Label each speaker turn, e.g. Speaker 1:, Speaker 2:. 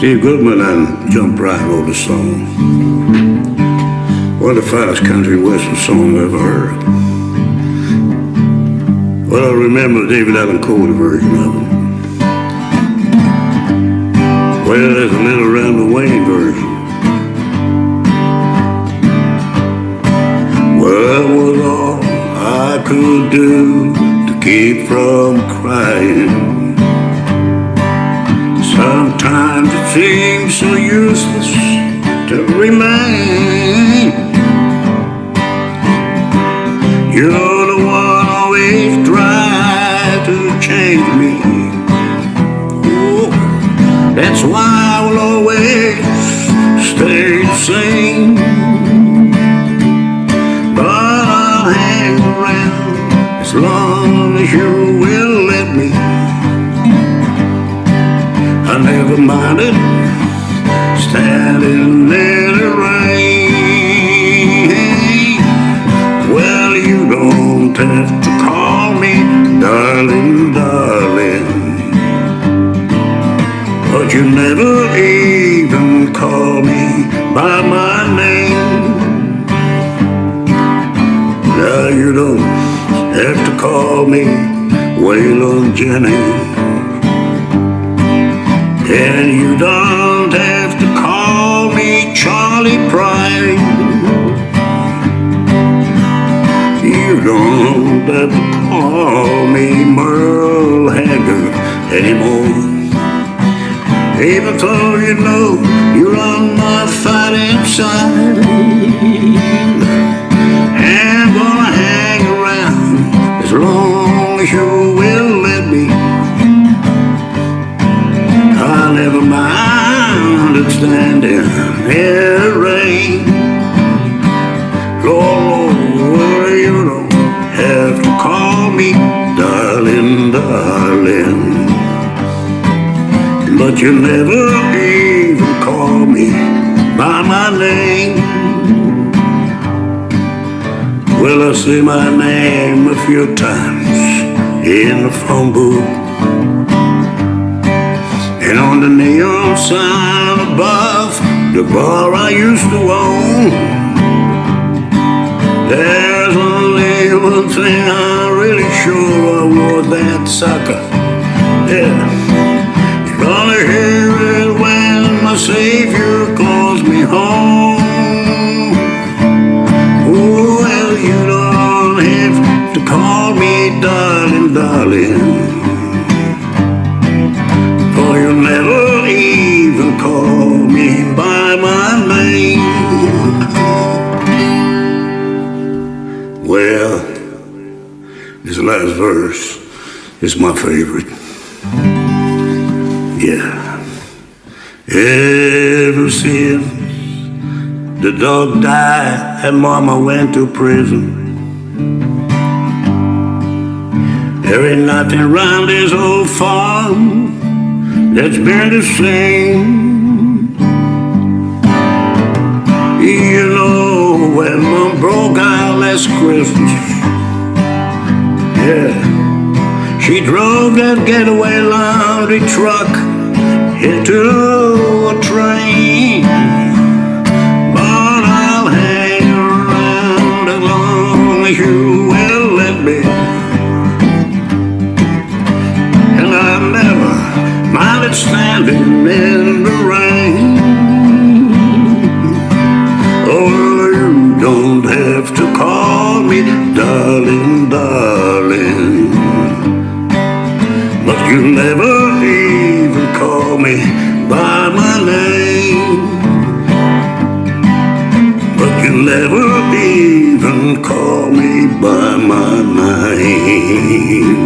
Speaker 1: Steve Goodman and John Prine wrote a song. One of the finest country western songs I ever heard. Well, I remember David Allan Coe version of it. Well, there's a little Randall Wayne version. Well, that was all I could do to keep from crying. Sometimes it seems so useless to remain. You're the one always try to change me. Oh, that's why I will always stay the same. But I'll hang around as long as you will let me. Minded standing in the rain. Well, you don't have to call me darling, darling. But you never even call me by my name. Now you don't have to call me Waylon Jennings. And you don't have to call me Charley Pride. You don't have to call me Merle Haggard anymore. Even though you know you're on my fighting side. And standing in the rain. Lord, Lord, you don't have to call me darling, darling. But you never even call me by my name. Well, I say my name a few times in the phone booth. And on the neon sign above the bar I used to own, there's only one thing I'm really sure I wore that sucker. Yeah, you're gonna hear it when my Savior calls me home. Oh, well, you don't have to call me darling, darling. Last verse is my favorite. Yeah. Ever since the dog died and mama went to prison. There ain't nothing around this old farm that's been the same. You know, when mom broke out last Christmas, yeah, she drove that getaway laundry truck into a train. But I'll hang around as long as you will let me. And I never minded standing in the rain. Oh, you don't have to call me darling, darling. But you never even call me by my name. But you never even call me by my name.